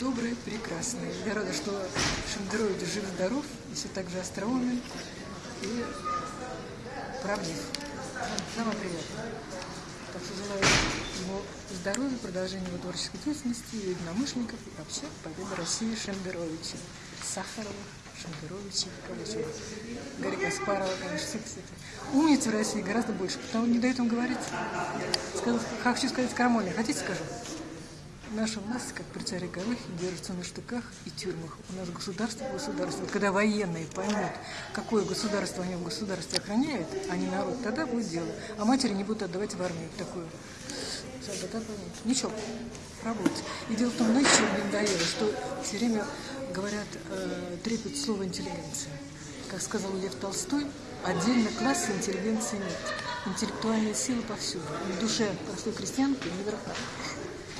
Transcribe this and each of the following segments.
добрый, прекрасный. Я рада, что Шендерович жив-здоров, все так же остроумен и правдив. Самое приятное. Так что желаю ему здоровья, продолжения его творческой деятельности, единомышленников, и вообще победы России Шендеровича, Сахарова, Шендеровича, кого еще? Гарри Каспарова, конечно, все, кстати. Умниц в России гораздо больше, потому не дают им говорить. Сказал, хочу сказать крамольно. Хотите скажу? Наша власть, как при царе Горохе, держится на штыках и тюрьмах. У нас государство государство. Когда военные поймут, какое государство они в государстве охраняют, а не народ, тогда будет дело. А матери не будут отдавать в армию такую. Ничего, работать. И дело в том, знаете, что мне надоело, что все время говорят, э, трепет слово интеллигенция. Как сказал Лев Толстой, отдельно класса интеллигенции нет. Интеллектуальные силы повсюду. В душе простой крестьянки не верха.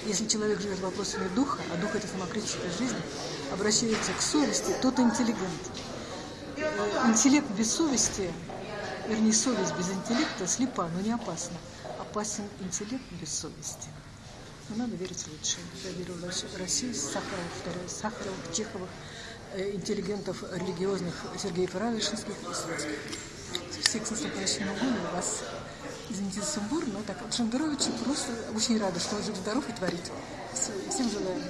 Если человек живет вопросами духа, а дух – это самокритическая жизнь, обращается к совести, тот интеллигент. Э, интеллект без совести, вернее, совесть без интеллекта слепа, но не опасна. Опасен интеллект без совести. Но надо верить в лучшее. Я верю в Россию, Сахаров, повторяю, Сахаров, Чеховых, э, интеллигентов религиозных Сергея Фаравишинских и. Всех с наступающим годом вас извините сумбур, но так, Шендеровича просто очень рада, что он жив-здоров и творит. Всем желаю.